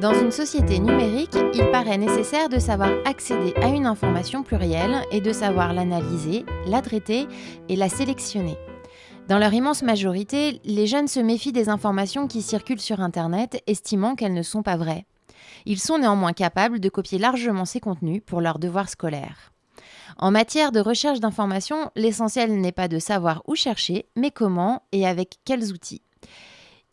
Dans une société numérique, il paraît nécessaire de savoir accéder à une information plurielle et de savoir l'analyser, la traiter et la sélectionner. Dans leur immense majorité, les jeunes se méfient des informations qui circulent sur Internet, estimant qu'elles ne sont pas vraies. Ils sont néanmoins capables de copier largement ces contenus pour leurs devoirs scolaires. En matière de recherche d'informations, l'essentiel n'est pas de savoir où chercher, mais comment et avec quels outils.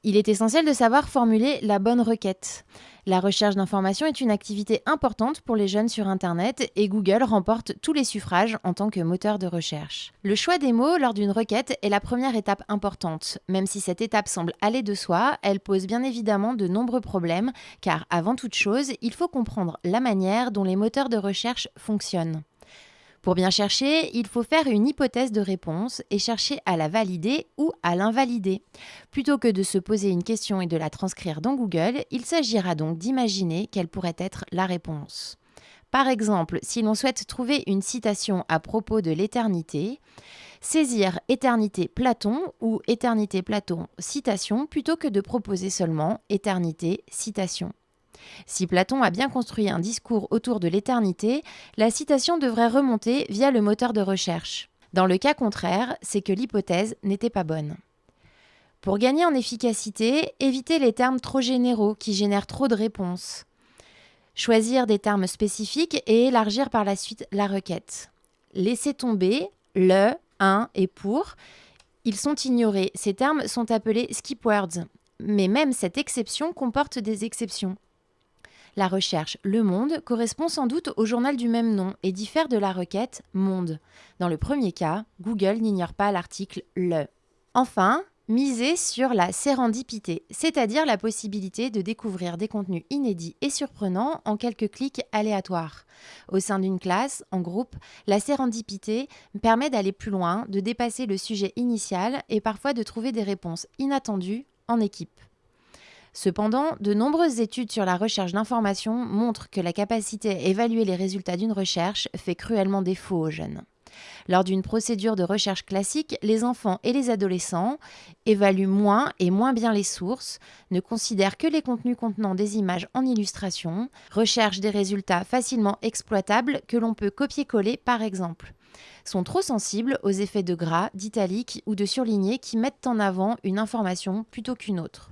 Il est essentiel de savoir formuler la bonne requête. La recherche d'informations est une activité importante pour les jeunes sur Internet et Google remporte tous les suffrages en tant que moteur de recherche. Le choix des mots lors d'une requête est la première étape importante. Même si cette étape semble aller de soi, elle pose bien évidemment de nombreux problèmes car avant toute chose, il faut comprendre la manière dont les moteurs de recherche fonctionnent. Pour bien chercher, il faut faire une hypothèse de réponse et chercher à la valider ou à l'invalider. Plutôt que de se poser une question et de la transcrire dans Google, il s'agira donc d'imaginer quelle pourrait être la réponse. Par exemple, si l'on souhaite trouver une citation à propos de l'éternité, saisir éternité Platon ou éternité Platon citation plutôt que de proposer seulement éternité citation. Si Platon a bien construit un discours autour de l'éternité, la citation devrait remonter via le moteur de recherche. Dans le cas contraire, c'est que l'hypothèse n'était pas bonne. Pour gagner en efficacité, évitez les termes trop généraux qui génèrent trop de réponses. Choisir des termes spécifiques et élargir par la suite la requête. Laissez tomber le, un et pour. Ils sont ignorés. Ces termes sont appelés skip words. Mais même cette exception comporte des exceptions. La recherche Le Monde correspond sans doute au journal du même nom et diffère de la requête Monde. Dans le premier cas, Google n'ignore pas l'article Le. Enfin, miser sur la sérendipité, c'est-à-dire la possibilité de découvrir des contenus inédits et surprenants en quelques clics aléatoires. Au sein d'une classe, en groupe, la sérendipité permet d'aller plus loin, de dépasser le sujet initial et parfois de trouver des réponses inattendues en équipe. Cependant, de nombreuses études sur la recherche d'informations montrent que la capacité à évaluer les résultats d'une recherche fait cruellement défaut aux jeunes. Lors d'une procédure de recherche classique, les enfants et les adolescents évaluent moins et moins bien les sources, ne considèrent que les contenus contenant des images en illustration, recherchent des résultats facilement exploitables que l'on peut copier-coller par exemple, sont trop sensibles aux effets de gras, d'italique ou de surligné qui mettent en avant une information plutôt qu'une autre.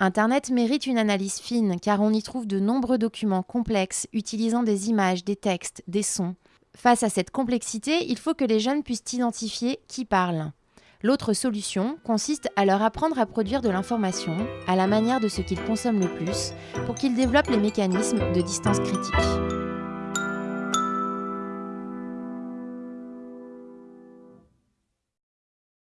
Internet mérite une analyse fine car on y trouve de nombreux documents complexes utilisant des images, des textes, des sons. Face à cette complexité, il faut que les jeunes puissent identifier qui parle. L'autre solution consiste à leur apprendre à produire de l'information à la manière de ce qu'ils consomment le plus pour qu'ils développent les mécanismes de distance critique.